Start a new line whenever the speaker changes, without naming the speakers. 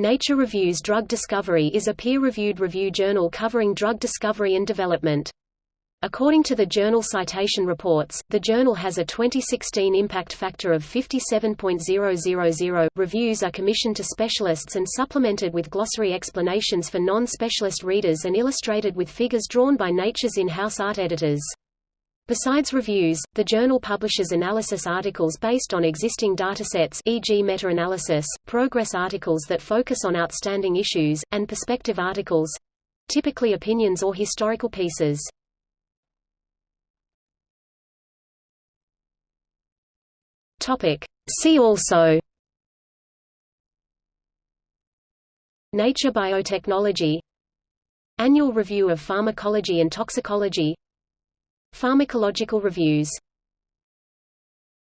Nature Reviews Drug Discovery is a peer-reviewed review journal covering drug discovery and development. According to the journal Citation Reports, the journal has a 2016 impact factor of 57.000. Reviews are commissioned to specialists and supplemented with glossary explanations for non-specialist readers and illustrated with figures drawn by Nature's in-house art editors. Besides reviews, the journal publishes analysis articles based on existing datasets e.g. meta-analysis, progress articles that focus on outstanding issues, and perspective articles—typically opinions or historical pieces. See also Nature Biotechnology Annual Review of Pharmacology and Toxicology Pharmacological reviews